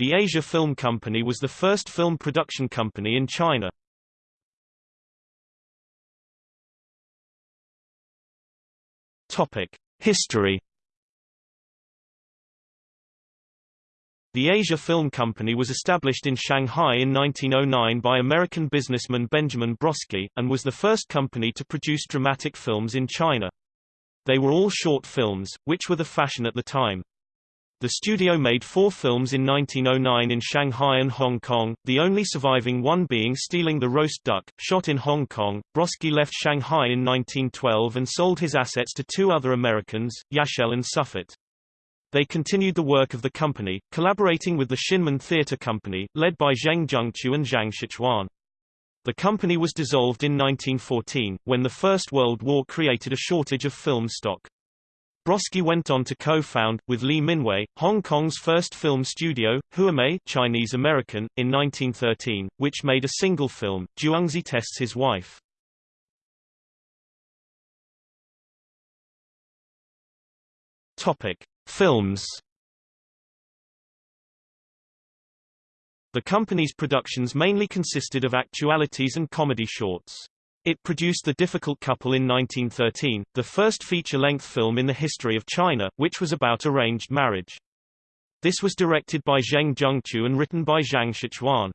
The Asia Film Company was the first film production company in China. Topic: History The Asia Film Company was established in Shanghai in 1909 by American businessman Benjamin Brodsky, and was the first company to produce dramatic films in China. They were all short films, which were the fashion at the time. The studio made four films in 1909 in Shanghai and Hong Kong, the only surviving one being Stealing the Roast Duck, shot in Hong Kong. Brodsky left Shanghai in 1912 and sold his assets to two other Americans, Yashel and Suffet. They continued the work of the company, collaborating with the Shinmen Theatre Company, led by Zheng Zhengqiu and Zhang Shichuan. The company was dissolved in 1914, when the First World War created a shortage of film stock. Brodsky went on to co-found, with Lee Minwei, Hong Kong's first film studio, Huamei Chinese-American, in 1913, which made a single film, Zhuangzi Tests His Wife. Films The company's productions mainly consisted of actualities and comedy shorts. It produced The Difficult Couple in 1913, the first feature-length film in the history of China, which was about arranged marriage. This was directed by Zheng Zhengqiu and written by Zhang Shichuan.